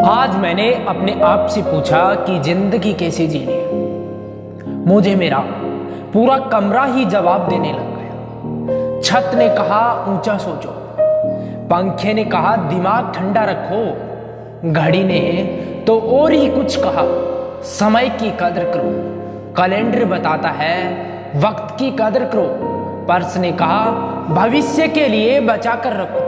आज मैंने अपने आप से पूछा कि ज़िंदगी कैसे जीनी है। मुझे मेरा पूरा कमरा ही जवाब देने लग गया। छत ने कहा, ऊँचा सोचो। पंखे ने कहा, दिमाग ठंडा रखो। घड़ी ने तो और ही कुछ कहा, समय की कदर करो। कैलेंडर बताता है, वक्त की कदर करो। पर्स ने कहा, भविष्य के लिए बचा कर रखो।